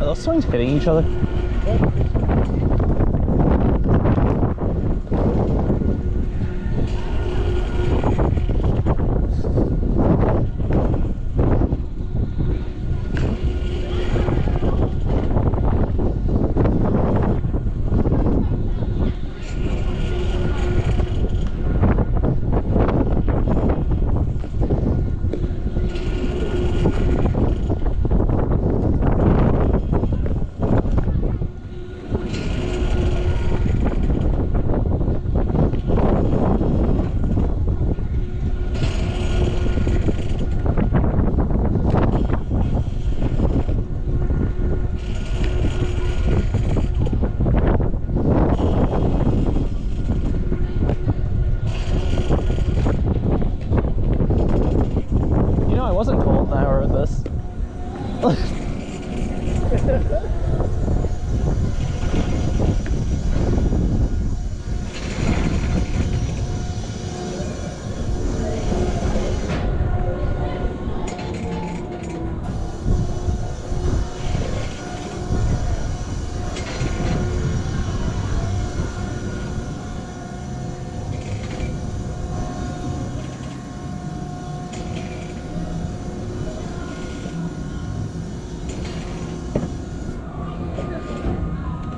elas são diferentes, elas... ¡Ah!